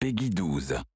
Peggy 12.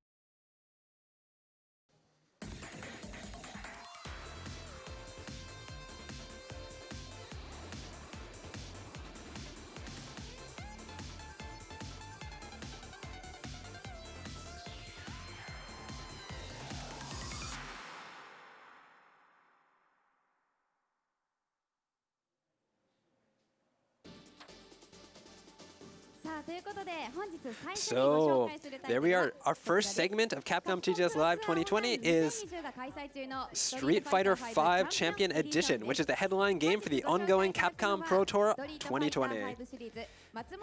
So, there we are. Our first segment of Capcom TGS Live 2020 is Street Fighter V Champion Edition, which is the headline game for the ongoing Capcom Pro Tour 2020.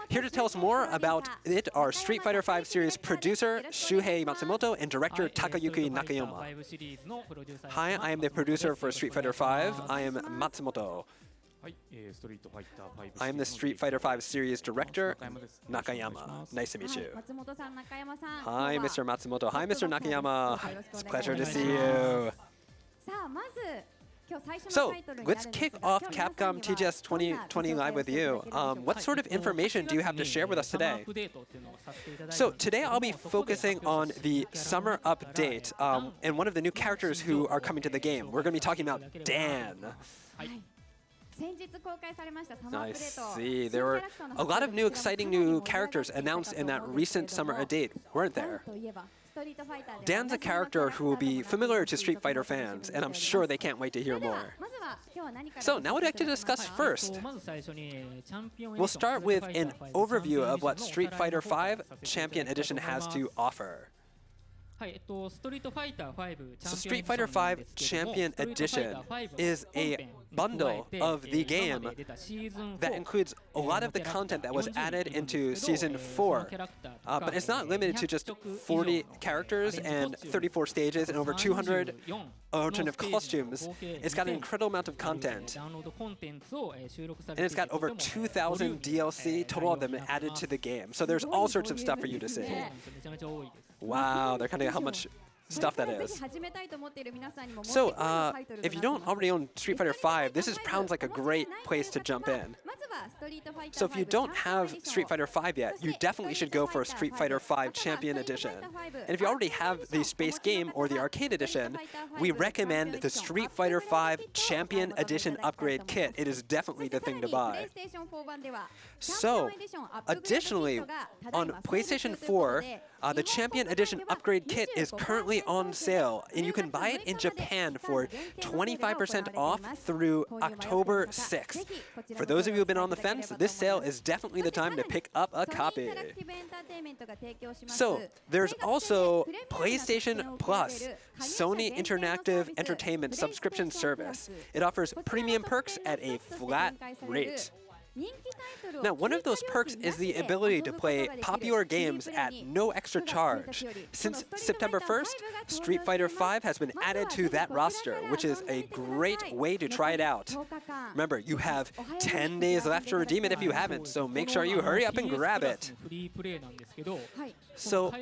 Here to tell us more about it are Street Fighter V series producer Shuhei Matsumoto and director Takayuki Nakayama. Hi, I am the producer for Street Fighter V. I am Matsumoto. I am the Street Fighter V series director, Nakayama. Nice to meet you. Hi, Mr. Matsumoto. Hi, Mr. Nakayama. It's a pleasure to see you. So, let's kick off Capcom TGS 2020 Live with you. Um, what sort of information do you have to share with us today? So, today I'll be focusing on the summer update um, and one of the new characters who are coming to the game. We're going to be talking about Dan. I see. There were a lot of new exciting new characters announced in that recent summer update, weren't there? Dan's a character who will be familiar to Street Fighter fans, and I'm sure they can't wait to hear more. So now what I'd like to discuss first. We'll start with an overview of what Street Fighter V Champion Edition has to offer. So Street Fighter V Champion Edition is a bundle of the game that includes a lot of the content that was added into Season 4. Uh, but it's not limited to just 40 characters and 34 stages and over 200 alternative costumes. It's got an incredible amount of content. And it's got over 2,000 DLC, total of them added to the game. So there's all sorts of stuff for you to see. Wow, they're kind of how much stuff that is. So, uh, if you don't already own Street Fighter V, this is sounds like a great place to jump in. So if you don't have Street Fighter V yet, you definitely should go for a Street Fighter V Champion Edition. And if you already have the Space Game or the Arcade Edition, we recommend the Street Fighter V Champion Edition Upgrade Kit. It is definitely the thing to buy. So, additionally, on PlayStation 4, uh, the Champion Edition Upgrade Kit is currently on sale, and you can buy it in Japan for 25% off through October 6th. For those of you who have been on the fence, this sale is definitely the time to pick up a copy. So, there's also PlayStation Plus, Sony Interactive Entertainment subscription service. It offers premium perks at a flat rate. Now, one of those perks is the ability to play popular games at no extra charge. Since September 1st, Street Fighter V has been added to that roster, which is a great way to try it out. Remember, you have 10 days left to redeem it if you haven't, so make sure you hurry up and grab it. So,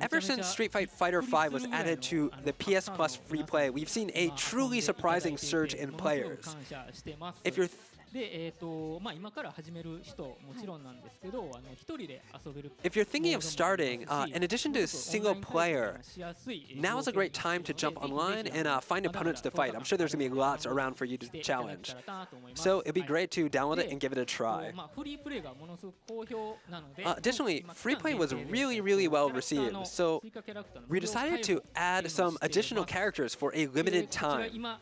ever since Street Fighter V was added to the PS Plus free play, we've seen a truly surprising surge in players. If you're で、えーとまあ、今から始める人もちろんなんですけど、あの一人で遊べる。If you're thinking of starting, uh, in addition to single player, now is a great time to jump online and uh, find opponents to fight. I'm sure there's going to be lots around for you to challenge. So it'd be great to download it and give it a try. Uh, additionally, free play was really, really well received. So we decided to add some additional characters for a limited time.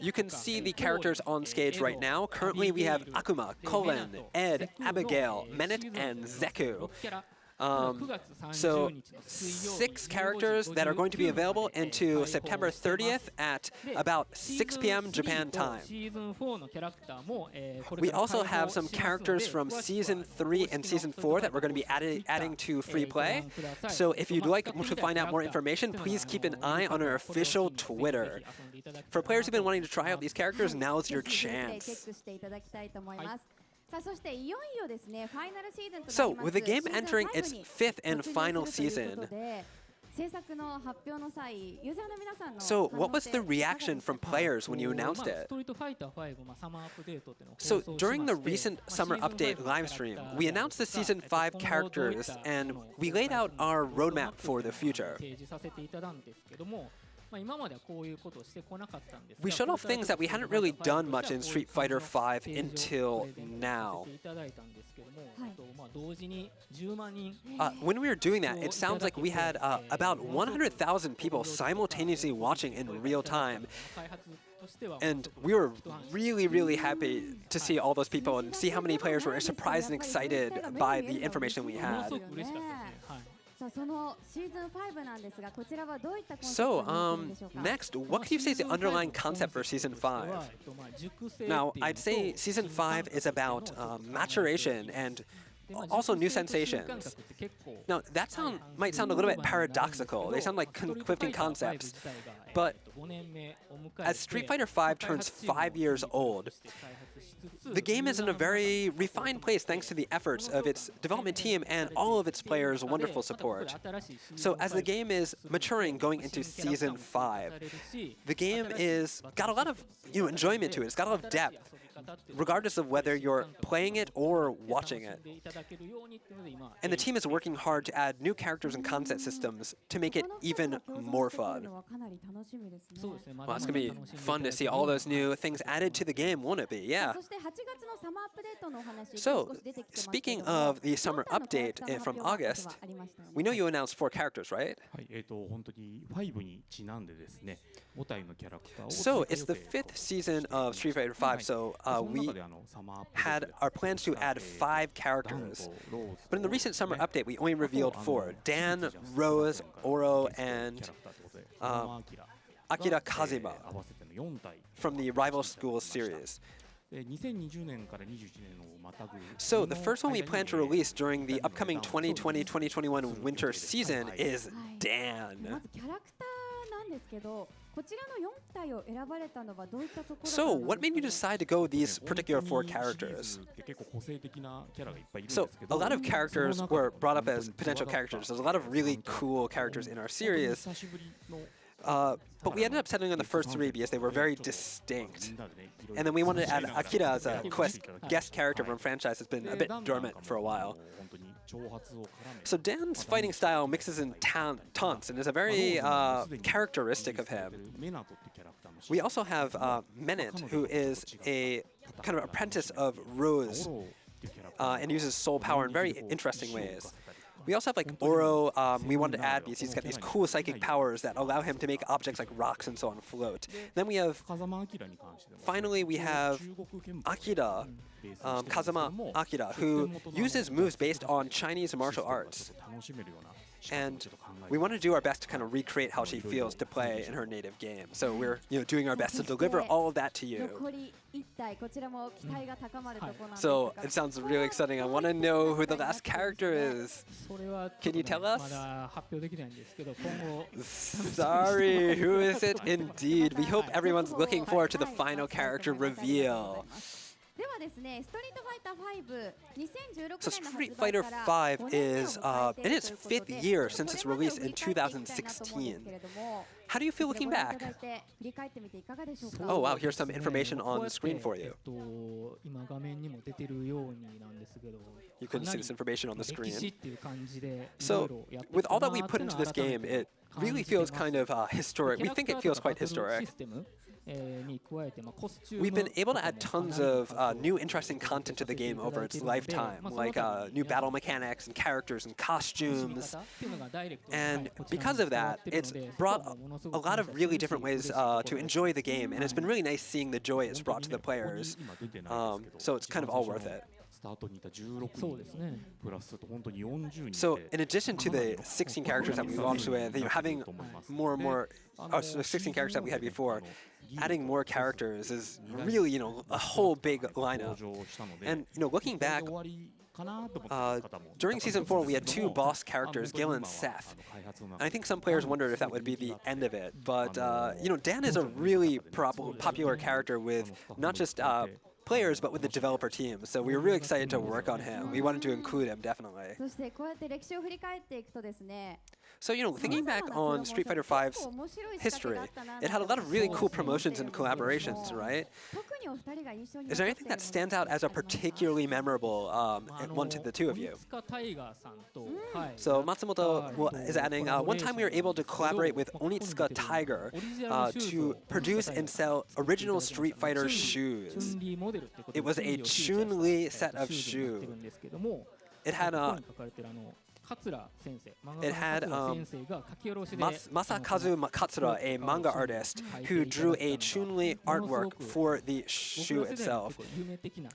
You can see the characters on stage right now. Currently, we have Akuma, Kolin, Ed, Abigail, Menat, and Zeku. Um, so six characters that are going to be available into September 30th at about 6 p.m. Japan time. We also have some characters from Season 3 and Season 4 that we're going to be added, adding to free play. So if you'd like to find out more information, please keep an eye on our official Twitter. For players who've been wanting to try out these characters, now is your chance. So, with the game entering its fifth and final season, So, what was the reaction from players when you announced it? So, during the recent summer update live stream, we announced the Season 5 characters and we laid out our roadmap for the future. We showed off things that we hadn't really done much in Street Fighter V until now. Uh, when we were doing that, it sounds like we had uh, about 100,000 people simultaneously watching in real time. And we were really, really happy to see all those people and see how many players were surprised and excited by the information we had. So, um, next, what could you say is the underlying concept for Season 5? Now, I'd say Season 5 is about um, maturation and also new sensations. Now, that sound might sound a little bit paradoxical. They sound like conflicting concepts. But as Street Fighter V turns five years old, the game is in a very refined place thanks to the efforts of its development team and all of its players' wonderful support. So as the game is maturing going into Season 5, the game is got a lot of you know, enjoyment to it. It's got a lot of depth regardless of whether you're playing it or watching it. And the team is working hard to add new characters and concept systems to make it even more fun. Well, it's going to be fun to see all those new things added to the game, won't it be? Yeah. So, speaking of the summer update eh, from August, we know you announced four characters, right? So it's the fifth season of Street Fighter V, so uh, we had our plans to add five characters. But in the recent summer update, we only revealed four. Dan, Rose, Oro, and uh, Akira Kazuma from the Rival Schools series. So the first one we plan to release during the upcoming 2020-2021 winter season is Dan. So, what made you decide to go with these particular four characters? So, a lot of characters were brought up as potential characters. There's a lot of really cool characters in our series. Uh, but we ended up settling on the first three because they were very distinct. And then we wanted to add Akira as a quest guest character from a franchise that's been a bit dormant for a while. So Dan's fighting style mixes in taunts and is a very uh, characteristic of him. We also have uh, Menat, who is a kind of apprentice of Rose uh, and uses soul power in very interesting ways. We also have like Oro, um, we wanted to add because he's got these cool psychic powers that allow him to make objects like rocks and so on float. Then we have, finally we have Akira, um, Kazuma Akira, who uses moves based on Chinese martial arts. And we want to do our best to kind of recreate how she feels to play in her native game. So we're you know doing our best to deliver all of that to you. So it sounds really exciting. I want to know who the last character is. Can you tell us? Sorry, who is it indeed? We hope everyone's looking forward to the final character reveal. So Street Fighter V is uh, in its fifth year since its release in 2016. How do you feel looking back? Oh wow, here's some information on the screen for you. You couldn't see this information on the screen. So, with all that we put into this game, it really feels kind of uh, historic. We think it feels quite historic. We've been able to add tons of uh, new interesting content to the game over its lifetime, like uh, new battle mechanics and characters and costumes. And because of that, it's brought a, lot of really different ways uh, to enjoy the game, and it's been really nice seeing the joy it's brought to the players. Um, so it's kind of all worth it. So in addition to the 16 characters that we launched with, you know, having more and more, oh, so 16 characters that we had before, adding more characters is really, you know, a whole big lineup. And, you know, looking back, uh, during Season 4, we had two boss characters, Gil and Seth. And I think some players wondered if that would be the end of it. But, uh, you know, Dan is a really popular character with not just uh, players, but with the developer team. So we were really excited to work on him. We wanted to include him, definitely. So, you know, thinking back on Street Fighter V's history, it had a lot of really cool promotions and collaborations, right? Is there anything that stands out as a particularly memorable um, one to the two of you? So Matsumoto is adding, uh, one time we were able to collaborate with Onitsuka Tiger uh, to produce and sell original Street Fighter shoes. It was a Chun-Li set of shoes. It had a it had um, Mas Masakazu Katsura, a manga artist, who drew a Chun-Li artwork for the shoe itself.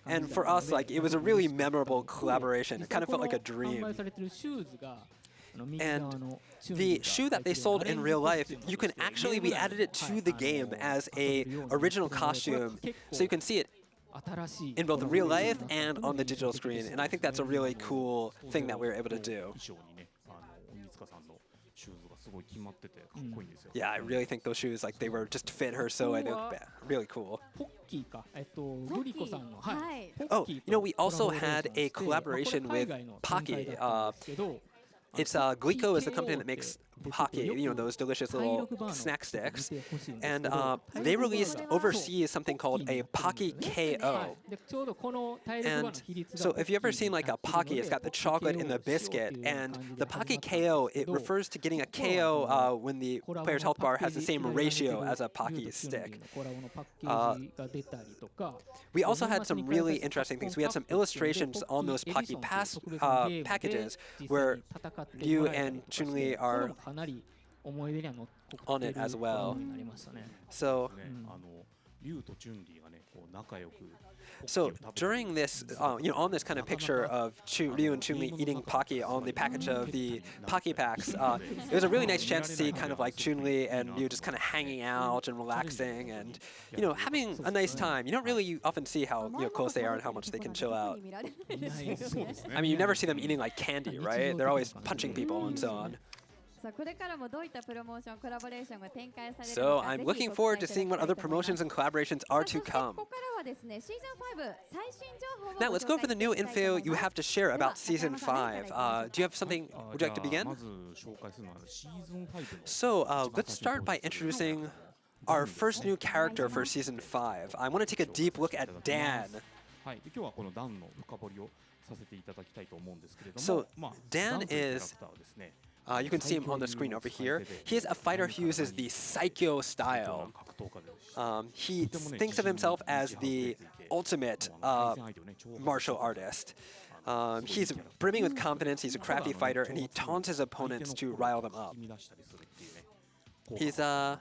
And for us, like it was a really memorable collaboration. It kind of felt like a dream. And the shoe that they sold in real life, you can actually, we added it to the game as a original costume, so you can see it in both real life and on the digital screen. And I think that's a really cool thing that we were able to do. Yeah, I really think those shoes, like, they were just fit her so I know really cool. Oh, you know, we also had a collaboration with Pocky. Uh, it's uh, Glico is the company that makes pocket, you know, those delicious little snack sticks. And uh, they released overseas something called a Pocky KO. And so if you've ever seen like a Pocky, it's got the chocolate in the biscuit. And the Pocky KO, it refers to getting a KO uh, when the player's health bar has the same ratio as a Pocky stick. Uh, we also had some really interesting things. We had some illustrations on those Pocky pass, uh, packages where you and Chun-Li are かなり思い出には残っているものになりましたね。So, So during this, uh, you know, on this kind of picture of Chu, Ryu and Chun-Li eating Pocky on the package of the Pocky packs, uh, it was a really nice chance to see kind of like Chun-Li and Ryu just kind of hanging out and relaxing and, you know, having a nice time. You don't really often see how you know, close they are and how much they can chill out. I mean, you never see them eating like candy, right? They're always punching people and so on. So I'm looking forward to seeing what other promotions and collaborations are to come. Now let's go for the new info you have to share about Season 5. Uh, do you have something, uh, would you like to begin? So uh, let's start by introducing our first new character for Season 5. I want to take a deep look at Dan. So Dan is uh, you can see him on the screen over here. He is a fighter who uses the Saikyo style. Um, he thinks of himself as the ultimate uh, martial artist. Um, he's brimming with confidence, he's a crafty fighter, and he taunts his opponents to rile them up. He's a...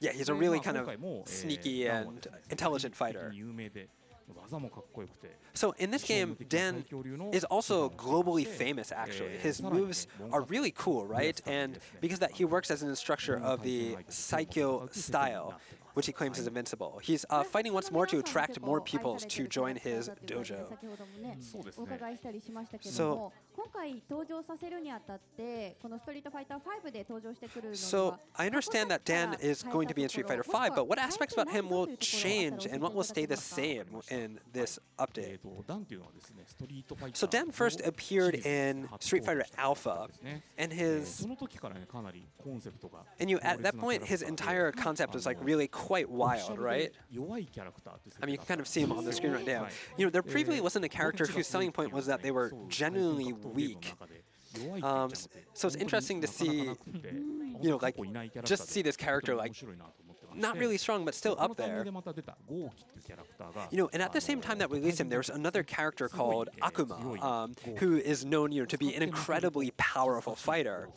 Yeah, he's a really kind of sneaky and intelligent fighter. So in this game, Dan is also globally famous, actually. His moves are really cool, right? And because that he works as an instructor of the Saikyo style, which he claims is invincible. He's uh, fighting once more to attract more people to join his dojo. So, so I understand that Dan is going to be in Street Fighter V, but what aspects about him will change and what will stay the same in this update? So Dan first appeared in Street Fighter Alpha, and his and you at that point his entire concept was like really cool quite wild, right? I mean, you can kind of see him on the screen right now. You know, there previously wasn't a character whose selling point was that they were genuinely weak. Um, so it's interesting to see, you know, like, just see this character, like, not really strong, but still up there. You know, and at the same time that we released him, there was another character called Akuma, um, who is known, you know, to be an incredibly powerful fighter.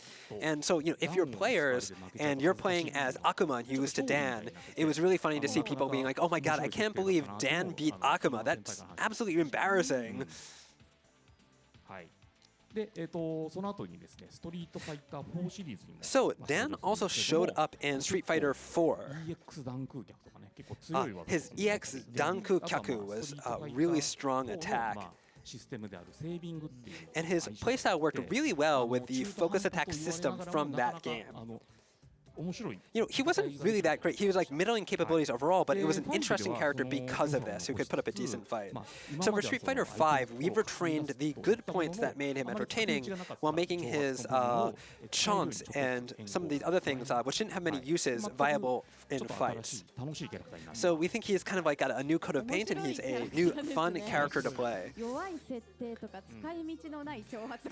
And so, you know, if you're players and you're playing as Akuma and you lose to Dan, it was really funny to see people being like, "Oh my God, I can't believe Dan beat Akuma. That's absolutely embarrassing." はい。で、えっ、と、その後にですね、ストリートファイター4シリーズにも。 So Dan also showed up in Street Fighter 4. EX 弾空脚とかね、結構 Uh, 強い技 his とかも EX Danku Kyaku was a really strong attack. システムであるセービングっていう And his 会社 playstyle worked で really あ well の with the 中途半 focus 端と attack 言われな system がらも from なかな that か game. You know, he wasn't really that great. He was like middling capabilities overall, but it was an interesting character because of this, who could put up a decent fight. So for Street Fighter V, we've retained the good points that made him entertaining while making his uh, chance and some of these other things, uh, which didn't have many uses, viable in fights. So we think he's kind of like got a new coat of paint and he's a new fun character to play.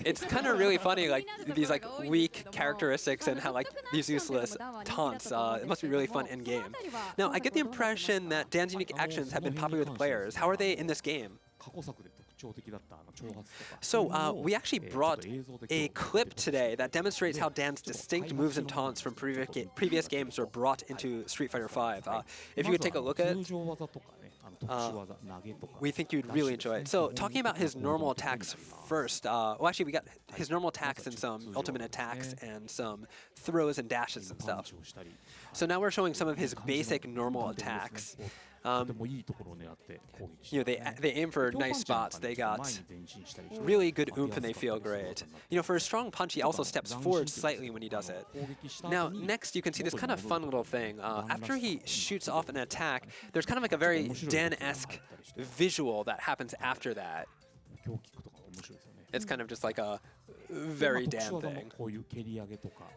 It's kind of really funny, like these like weak characteristics and how like these useless taunts. Uh, it must be really fun in game. Now I get the impression that Dan's unique actions have been popular with players. How are they in this game? So uh, we actually brought a clip today that demonstrates how Dan's distinct moves and taunts from previous, previous games were brought into Street Fighter V. Uh, if you could take a look at it, uh, we think you'd really enjoy it. So talking about his normal attacks first, uh, well actually we got his normal attacks and some ultimate attacks and some throws and dashes and stuff. So now we're showing some of his basic normal attacks. Um, you know, they, they aim for nice spots. They got really good oomph and they feel great. You know, for a strong punch, he also steps forward slightly when he does it. Now, next you can see this kind of fun little thing. Uh, after he shoots off an attack, there's kind of like a very Dan-esque visual that happens after that. It's kind of just like a very damn thing.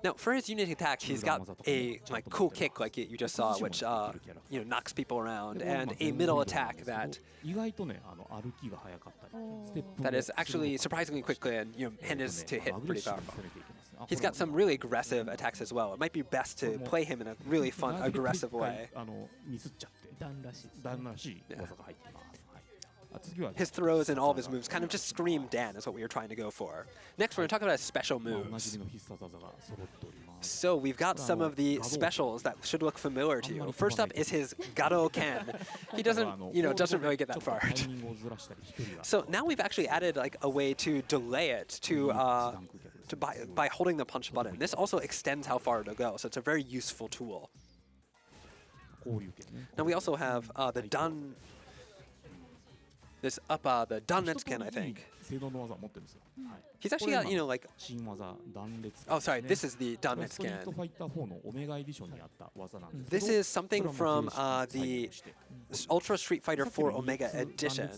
Now, for his unit attack, he's got a like cool kick like you just saw, which uh, you know knocks people around, and a middle attack that oh. that is actually surprisingly quickly and you know to hit pretty powerful. He's got some really aggressive attacks as well. It might be best to play him in a really fun, aggressive way. Yeah his throws and all of his moves kind of just scream Dan is what we were trying to go for. Next, we're going to talk about special moves. So we've got some of the specials that should look familiar to you. First up is his Gadoken. He doesn't, you know, doesn't really get that far. so now we've actually added like a way to delay it to, uh, to by, by holding the punch button. This also extends how far it'll go, so it's a very useful tool. Now we also have uh, the done this up the Danretsu Ken, I think. He's actually got, you know, like... Oh, sorry, this is the Danretsu Ken. This is something from uh, the Ultra Street Fighter 4 Omega Edition.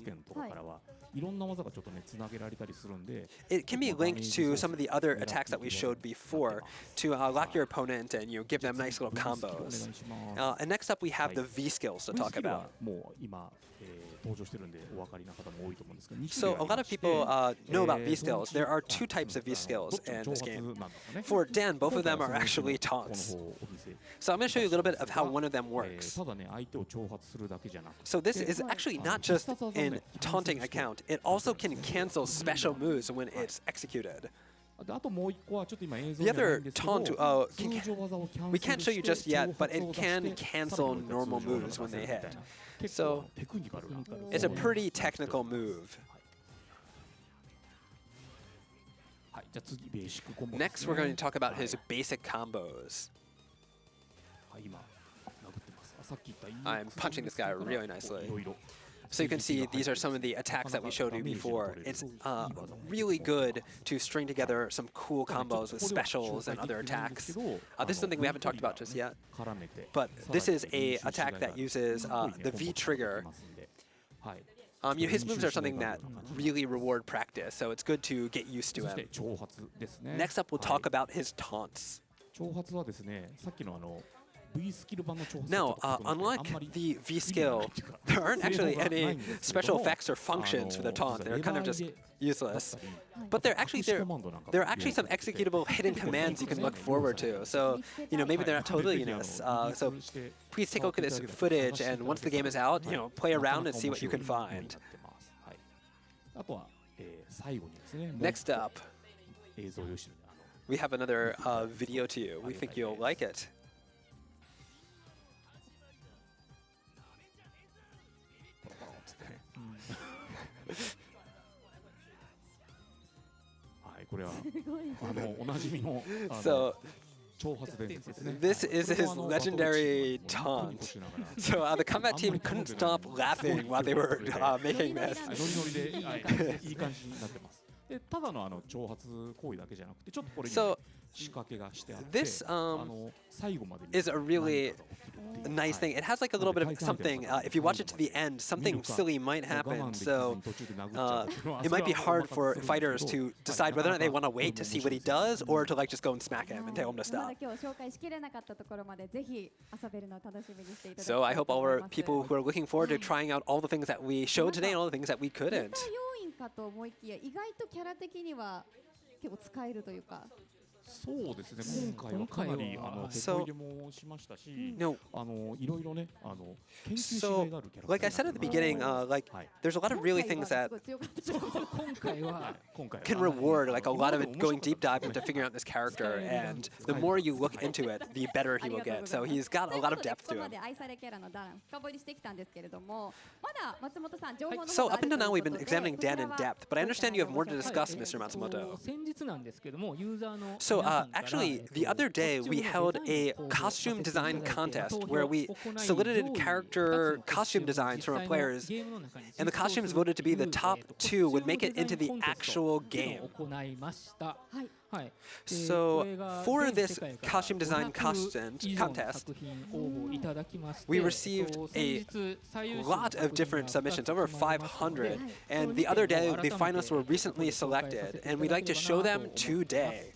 It can be linked to some of the other attacks that we showed before to uh, lock your opponent and you know, give them nice little combos. Uh, and next up we have the V skills to talk about. So a lot of people uh, know about V-Skills. There are two types of V-Skills in this game. For Dan, both of them are actually taunts. So I'm going to show you a little bit of how one of them works. So this is actually not just in taunting account. It also can cancel special moves when it's executed. The other taunt, uh, oh, can, we can't show you just yet, but it can cancel normal moves when they hit. So it's a pretty technical move. Next, we're going to talk about his basic combos. I'm punching this guy really nicely. いろいろ So you can see these are some of the attacks that we showed you before. It's uh, really good to string together some cool combos with specials and other attacks. Uh, this is something we haven't talked about just yet. But this is a attack that uses uh, the V trigger. Um, you know, his moves are something that really reward practice, so it's good to get used to そして him. 挑発ですね Next up, we'll はい talk about his taunts. 挑発はですねさっきのあの V スキル版の挑発 now, uh, uh unlike the V-Skill, there aren't actually any special effects or functions for the taunt. They're kind of just useless. But actually there, there are actually some executable hidden commands you can look forward to. So, you know, maybe they're not totally useless. Uh, so please take a look at this footage, and once the game is out, you know, play around and see what you can find. Next up, we have another uh, video to you. We think you'll like it. はい、これはあのおなじみの。So, This is his legendary taunt. So uh, the combat team couldn't stop laughing while they were uh, making this. ただのあの挑発行為だけじゃなくて、ちょっとこれ。So 仕掛けがしてあって、 This, あ um, の最後まで見 is a ると really 何かが起きる nice thing. It has like a little bit of something. Uh, if you watch it to the end, something silly might happen. So uh, it might be hard for fighters to decide whether or not they want to wait to see what he does or to like just go and smack him and tell him to ま stop. だ今日紹介しきれなかったところまでぜひ遊べるのを楽しみにしていただきたい So I と hope all 思い our ます people who are looking forward to trying out all the things that we showed today and all the things that we ネ couldn't. タ要員かと思いきや意外とキャラ的には結構使えるというか そうですね今回はかなりあの手 So- こ入れもしましたし No, あのいろいろねあの研究し So, がいがあるキャラクター like I said at the beginning, uh, like はい there's a lot of really 今 things 回は that すごい強かったじゃないですか今回は 今回は can あの reward like a lot of 今 it まで going deep dive 面 into 白かった figuring out this character, Yeah. and the more you look into it, the better he will get. So he's got と a いう lot こ of とで depth ここ to ま him. で愛されキャラのダラン深掘りしてきたんですけれどもまだ松本さん情報の So 方があ up ると until いう now, we've こと been で examining こちら Dan in は depth, but I どういった understand you have more to 内容 discuss, はい Mr. えっと Matsumoto. 先 so uh, actually, the other day we held a costume design contest where we solicited character costume designs from our players, and the costumes voted to be the top two would make it into the actual game. Eh, so for this costume design contest, we received a lot of different submissions, over 500. And the other day, the finalists were recently selected, and we'd like to show them today.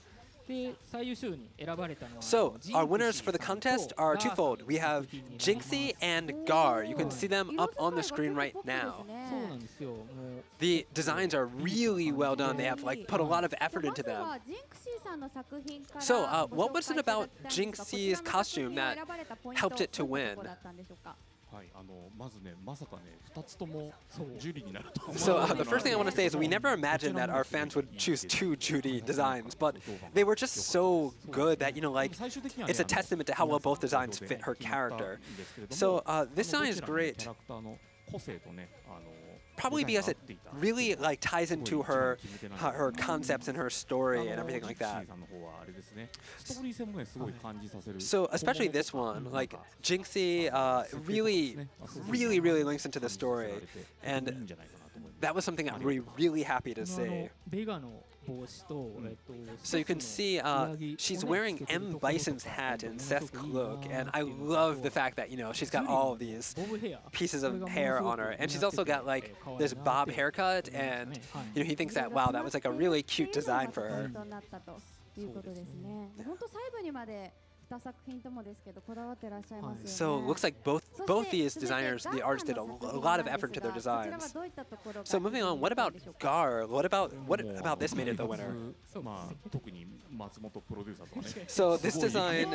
So, our winners for the contest are twofold. We have Jinxie and Gar. You can see them up on the screen right now. The designs are really well done. They have like put a lot of effort into them. So, uh, what was it about Jinxie's costume that helped it to win? はい、あのまずね、まさかね、2つともジュリになると。So the first thing I want to say is we never imagined that our fans would choose two Juri designs, but they were just so good that you know, like it's a testament to how well both designs fit her character. So uh, this design is great. 個性とね、あの probably because it really like ties into her uh, her concepts and her story and everything like that. So especially this one, like Jinxie uh, really, really, really links into the story, and that was something I'm really happy to see. ベガの帽子と、えっと So you can see uh, she's wearing M. Bison's hat and Seth's cloak, and I love the fact that you know she's got all of these ボブヘア pieces of hair on her, and she's also got like this bob haircut, and you know he thinks that wow, that was like a really cute design for ポイ her. ントになったということですね。本当細部にまで So it looks like both both these designers, the artists, did a, a lot of effort to their designs. So moving on, what about Gar? What about what about this made it the winner? so this design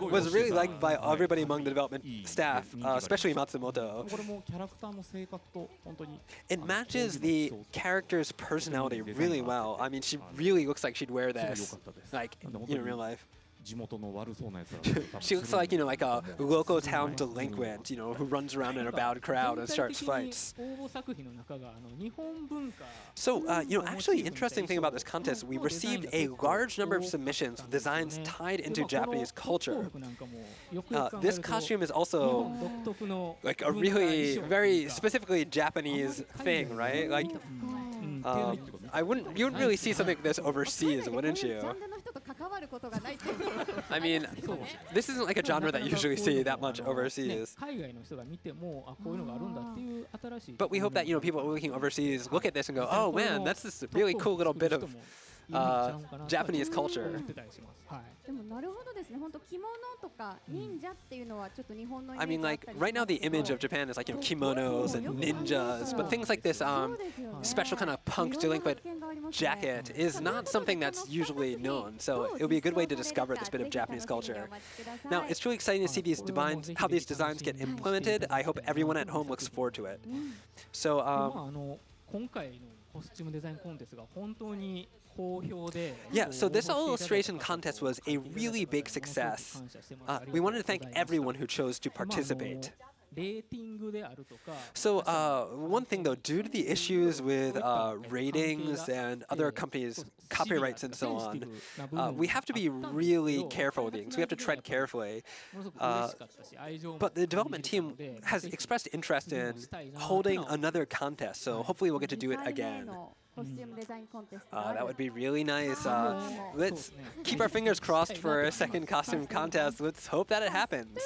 was really liked by everybody among the development staff, uh, especially Matsumoto. It matches the character's personality really well. I mean, she really looks like she'd wear this, like in real life. she looks like, you know, like a local town delinquent, you know, who runs around in a bad crowd and starts fights. So, uh, you know, actually interesting thing about this contest, we received a large number of submissions with designs tied into Japanese culture. Uh, this costume is also like a really, very specifically Japanese thing, right? Like, um, I wouldn't, you wouldn't really see something like this overseas, wouldn't you? I mean, this isn't like a genre that you usually see that much overseas. Ah. But we hope that, you know, people looking overseas look at this and go, oh man, that's this really cool little bit of uh, Japanese culture. 思ってたりしますはいでもなるほどですね。本当着物とか忍者っていうのはちょっと日本のイメ I ージ mean, あっ like たり right now, the しますけど image of Japan is like you know kimonos and ninjas, but things like this そ um, うですよね special kind of punk いろんな delinquent 発見がありますね jacket is not something that's usually known. So it would be a good way to discover this bit of Japanese culture. Now, it's truly exciting to see these designs, how these designs get implemented. I hope everyone at home looks forward to it. So でま um, ああの今回のコスチュームデザインコンテストが本当に好評で yeah, so this illustration contest was a really big success. Uh, we wanted to thank everyone who chose to participate. So uh, one thing though, due to the issues with uh, ratings and other companies' copyrights and so on, uh, we have to be really careful with things. We have to tread carefully. but the development team has expressed interest in holding another contest, so hopefully we'll get to do it again. Oh, that would be really nice. Ah. Uh, let's keep our fingers crossed for a second costume contest. Let's hope that it happens.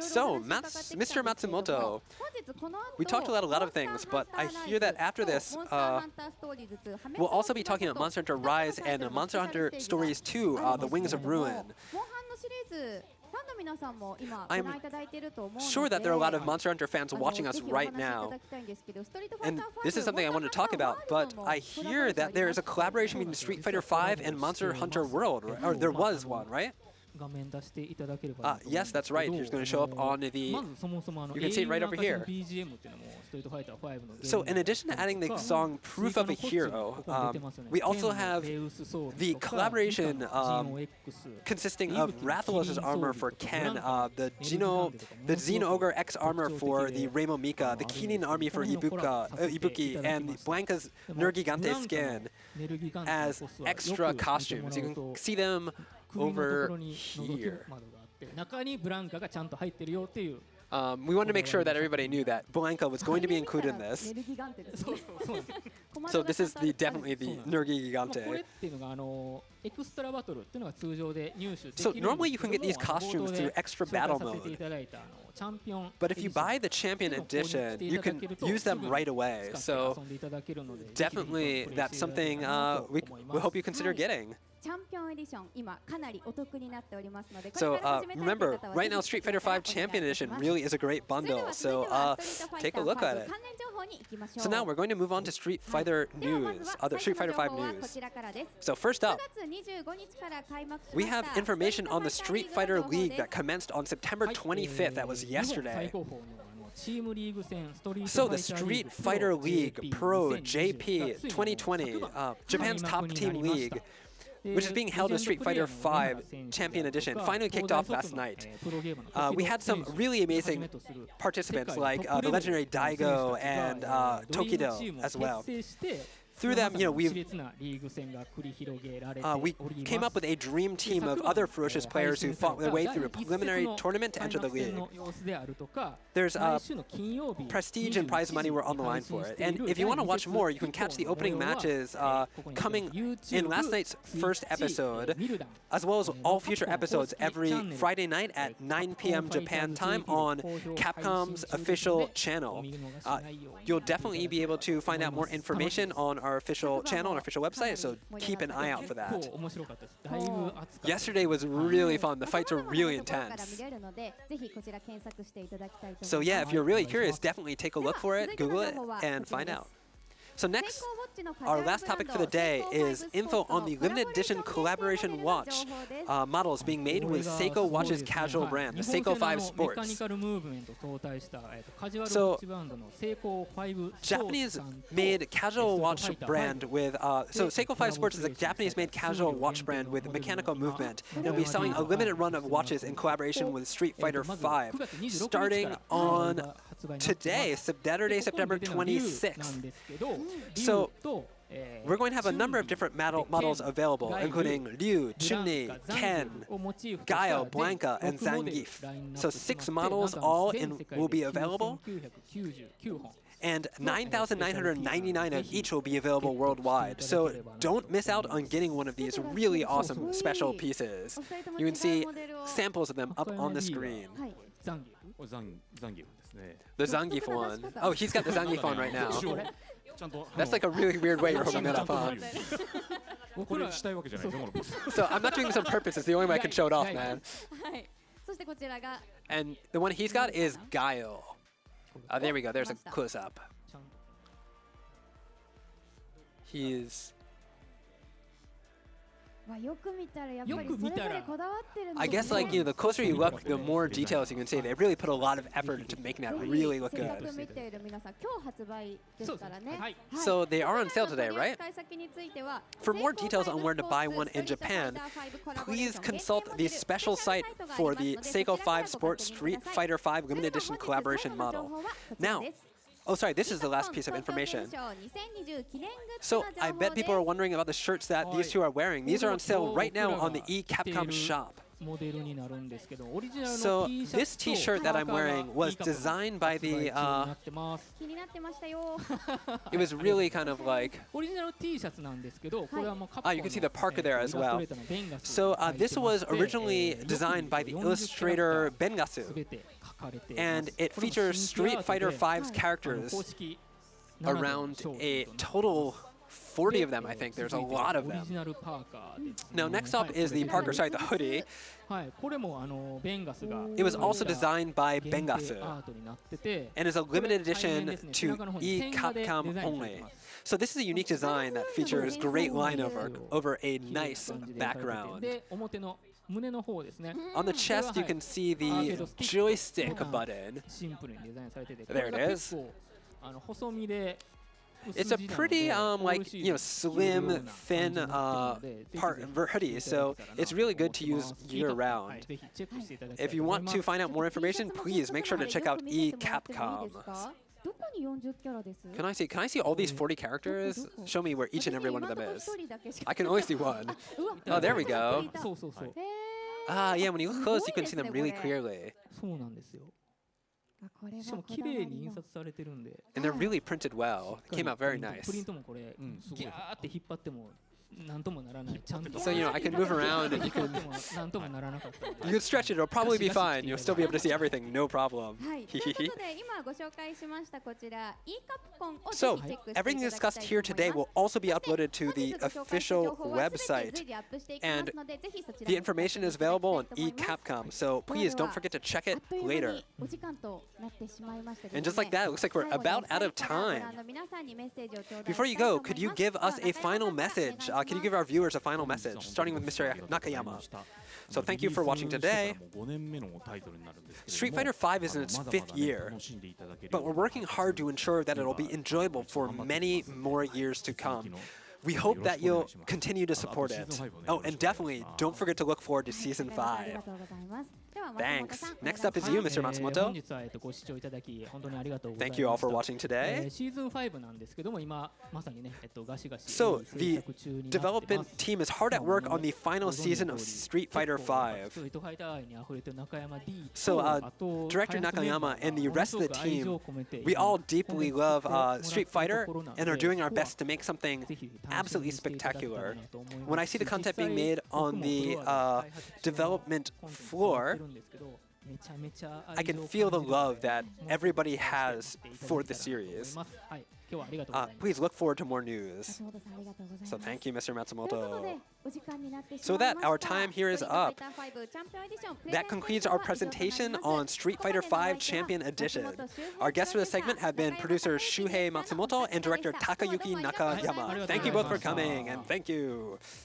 So, Mats Mr. Matsumoto, we talked about a lot of things, but I hear that after this, uh, we'll also be talking about Monster Hunter Rise and Monster Hunter Stories 2, uh, The Wings of Ruin. I'm sure that there are a lot of Monster Hunter fans watching us right now. And this is something I wanted to talk about, but I hear that there is a collaboration between Street Fighter V and Monster Hunter World, or there was one, right? Ah, yes, that's right. He's going to show up on the... You can see it right over here. So in addition to adding the song Proof of a Hero, um, we also have the collaboration um, consisting of Rathalos' armor for Ken, uh, the Gino, the Zinogre X armor for the Remo Mika, the Kirin army for Ibuka, uh, Ibuki, and Blanca's Nergigante skin as extra costumes. You can see them over ろに覗き here. 窓があって中にブランカがちゃんと入ってるよっていう Um, we wanted to make sure that everybody knew that Blanca was going to be included in this. ネルギガンテですそうねそうなんです So this is the definitely the そうなんです Nergi まあこれっ Gigante. ていうのがあのエクストラバトルっていうのが通常で入手でき So るんですけども normally you can get these あの costumes 冒頭 through で extra 紹介 battle させてい mode. ただいたあのチャンピオン But if you buy the champion edition, you can use them right away. So definitely that's something uh, we, we hope you consider getting. So uh, remember, right now Street Fighter V Champion Edition really is a great bundle, so uh, take a look at it. So now we're going to move on to Street Fighter news, other Street Fighter V news. So first up, we have information on the Street Fighter League that commenced on September 25th, that was yesterday. So the Street Fighter League Pro JP 2020, uh, Japan's top team league, which is being held in Street Fighter V Champion Edition, finally kicked off last night. Uh, we had some really amazing participants like uh, the legendary Daigo and uh, Tokido as well. Through them, you know, we've uh, we came up with a dream team of other ferocious players who fought their way through a preliminary tournament to enter the league. There's uh, prestige and prize money were on the line for it. And if you want to watch more, you can catch the opening matches uh, coming in last night's first episode, as well as all future episodes every Friday night at 9 p.m. Japan time on Capcom's official channel. Uh, you'll definitely be able to find out more information on our official channel and official website, so keep an eye out for that. Yesterday was really fun. The fights were really intense. So yeah, if you're really curious, definitely take a look for it, Google it, and find out. So next, our last topic for the day is info on the limited edition collaboration watch uh, models being made with Seiko Watch's casual brand, the Seiko 5 Sports. So, Japanese-made casual watch brand with uh, so Seiko 5 Sports is a Japanese-made casual watch brand with mechanical movement. It'll be selling a limited run of watches in collaboration with Street Fighter 5, starting on today, Saturday, September 26th. So we're going to have a number of different model models available, including Ryu, Chun-Li, Ken, Guile, Blanca, and Zangief. So six models all in will be available, and 9,999 of each will be available worldwide. So don't miss out on getting one of these really awesome special pieces. You can see samples of them up on the screen. The Zangief one. Oh, he's got the Zangief on right now. That's like a really weird way you're holding that up, huh? so I'm not doing this on purpose. It's the only way I can show it off, man. And the one he's got is Guile. Oh, there we go. There's a close-up. He's I guess like you know, the closer you look, the more details you can see. They really put a lot of effort into making that really look good. So they are on sale today, right? For more details on where to buy one in Japan, please consult the special site for the Seiko 5 Sport Street Fighter 5 Limited Edition collaboration model. Now, oh sorry, this is the last piece of information. So I bet people are wondering about the shirts that these two are wearing. These are on sale right now on the eCapcom shop. So this t-shirt that I'm wearing was designed by the, uh, it was really kind of like, ah, you can see the Parker there as well. So uh, this was originally designed by the illustrator Bengasu, and it features Street Fighter V's characters around a total 40 of them, I think. There's a lot of them. Now, next up is the Parker, sorry, the hoodie. It was also designed by Bengasu and is a limited edition to e-Capcom only. So this is a unique design that features great line over, over a nice background. On the chest, you can see the joystick button. There it is. It's a pretty um, like you know slim, thin uh, part hoodie, so it's really good to use year round. If you want to find out more information, please make sure to check out eCapcom. Can I see? Can I see all these 40 characters? Show me where each and every one of them is. I can only see one. Oh, there we go. Ah, yeah. When you look close, you can see them really clearly. しかも綺麗に印の刷されてるんで and they're really printed well. Came out プ very リント nice. プリントもこれうんすごいギャーって引っ張っても なんともならないちゃんと So you know, I can move around and you 引っ張 can ってもなんともならなかったんで you can stretch it. It'll probably be fine. You'll still be able to see everything, no problem. はい、ということで今ご紹介しましたこちら e カプコンをぜ So ひチェックしていただ everything きたい discussed と here 思 today いま will す also be uploaded to 本 the 日ご紹介した official 情報は全て website. 随時アップしていきますのでぜひそちら The もご確認 information is いただきたい available と on 思います eCapcom, so please don't forget to check あ it っという間 later. にお時間となってしまいましたですね And just like that, it looks like we're 最後に about out of お二人からご time. 覧の皆さんにメッセージを頂戴 Before you したいと go, 思い could you ます give では us a 中山 final さんから message? uh, can you give our viewers a final message, starting with Mr. Nakayama? So thank you for watching today. Street Fighter V is in its fifth year, but we're working hard to ensure that it'll be enjoyable for many more years to come. We hope that you'll continue to support it. Oh, and definitely don't forget to look forward to Season 5. Thanks. Next up is you, Mr. Matsumoto. Thank you all for watching today. So, the development team is hard at work on the final season of Street Fighter V. So, uh, Director Nakayama and the rest of the team, we all deeply love uh, Street Fighter and are doing our best to make something absolutely spectacular. When I see the content being made on the uh, development floor, I can feel the love that everybody has for the series. Uh, please look forward to more news. So thank you, Mr. Matsumoto. So that our time here is up. That concludes our presentation on Street Fighter V Champion Edition. Our guests for this segment have been producer Shuhei Matsumoto and director Takayuki Nakayama. Thank you both for coming, and thank you.